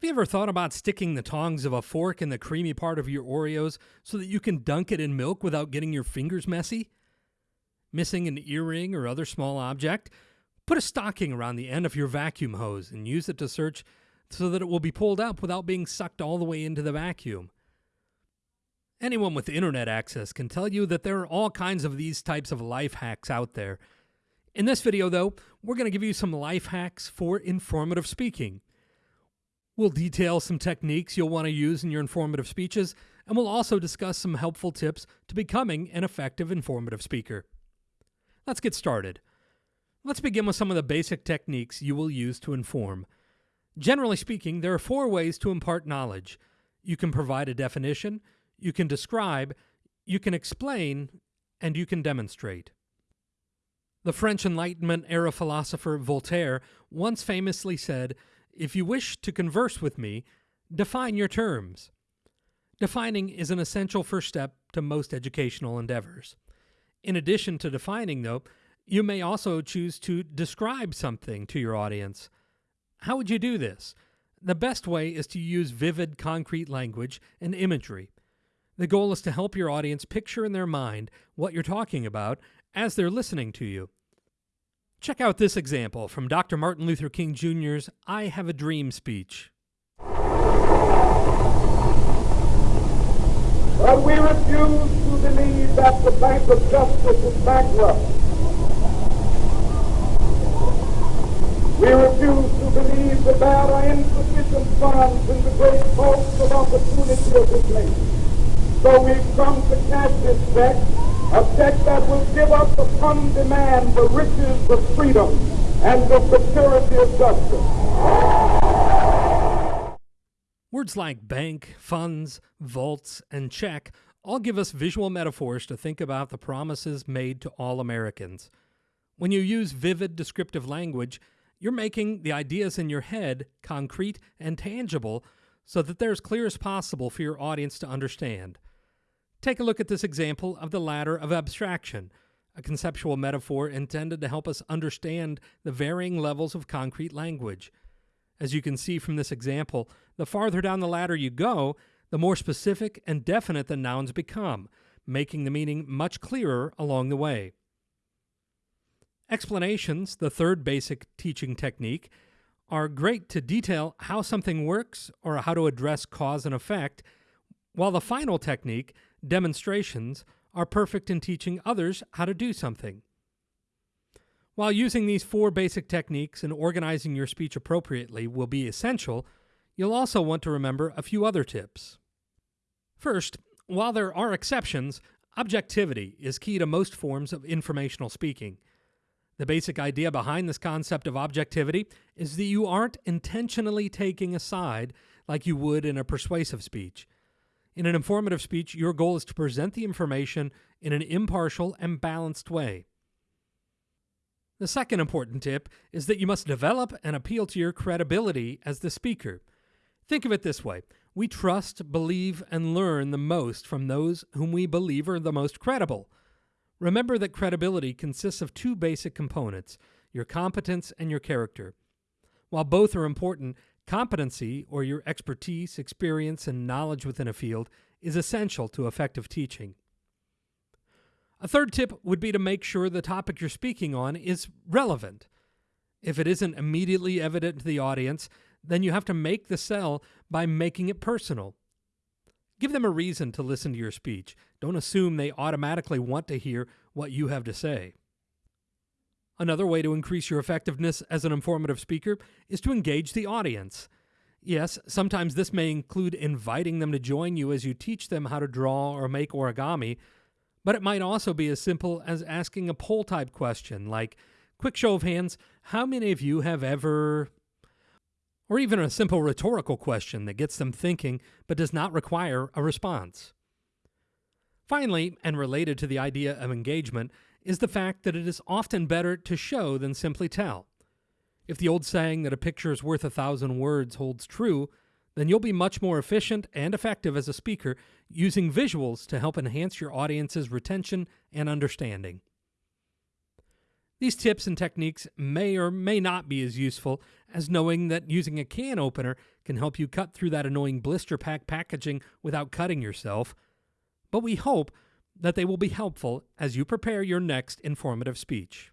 Have you ever thought about sticking the tongs of a fork in the creamy part of your Oreos so that you can dunk it in milk without getting your fingers messy? Missing an earring or other small object? Put a stocking around the end of your vacuum hose and use it to search so that it will be pulled up without being sucked all the way into the vacuum. Anyone with internet access can tell you that there are all kinds of these types of life hacks out there. In this video, though, we're going to give you some life hacks for informative speaking. We'll detail some techniques you'll want to use in your informative speeches, and we'll also discuss some helpful tips to becoming an effective informative speaker. Let's get started. Let's begin with some of the basic techniques you will use to inform. Generally speaking, there are four ways to impart knowledge. You can provide a definition, you can describe, you can explain, and you can demonstrate. The French Enlightenment era philosopher Voltaire once famously said, if you wish to converse with me, define your terms. Defining is an essential first step to most educational endeavors. In addition to defining, though, you may also choose to describe something to your audience. How would you do this? The best way is to use vivid, concrete language and imagery. The goal is to help your audience picture in their mind what you're talking about as they're listening to you. Check out this example from Dr. Martin Luther King Jr.'s I Have a Dream speech. But we refuse to believe that the Bank of Justice is bankrupt. We refuse to believe that there are insufficient funds in the great vaults of opportunity of this nation. So we've come to cash this check a check that will give us upon demand the riches of freedom and the security of justice. Words like bank, funds, vaults, and check all give us visual metaphors to think about the promises made to all Americans. When you use vivid descriptive language, you're making the ideas in your head concrete and tangible so that they're as clear as possible for your audience to understand. Take a look at this example of the ladder of abstraction, a conceptual metaphor intended to help us understand the varying levels of concrete language. As you can see from this example, the farther down the ladder you go, the more specific and definite the nouns become, making the meaning much clearer along the way. Explanations, the third basic teaching technique, are great to detail how something works or how to address cause and effect, while the final technique demonstrations are perfect in teaching others how to do something. While using these four basic techniques and organizing your speech appropriately will be essential, you'll also want to remember a few other tips. First, while there are exceptions, objectivity is key to most forms of informational speaking. The basic idea behind this concept of objectivity is that you aren't intentionally taking a side like you would in a persuasive speech. In an informative speech, your goal is to present the information in an impartial and balanced way. The second important tip is that you must develop and appeal to your credibility as the speaker. Think of it this way we trust, believe, and learn the most from those whom we believe are the most credible. Remember that credibility consists of two basic components your competence and your character. While both are important, Competency, or your expertise, experience, and knowledge within a field, is essential to effective teaching. A third tip would be to make sure the topic you're speaking on is relevant. If it isn't immediately evident to the audience, then you have to make the sell by making it personal. Give them a reason to listen to your speech. Don't assume they automatically want to hear what you have to say. Another way to increase your effectiveness as an informative speaker is to engage the audience. Yes, sometimes this may include inviting them to join you as you teach them how to draw or make origami, but it might also be as simple as asking a poll type question like, quick show of hands, how many of you have ever. Or even a simple rhetorical question that gets them thinking but does not require a response. Finally, and related to the idea of engagement, is the fact that it is often better to show than simply tell. If the old saying that a picture is worth a thousand words holds true, then you'll be much more efficient and effective as a speaker using visuals to help enhance your audience's retention and understanding. These tips and techniques may or may not be as useful as knowing that using a can opener can help you cut through that annoying blister pack packaging without cutting yourself, but we hope that they will be helpful as you prepare your next informative speech.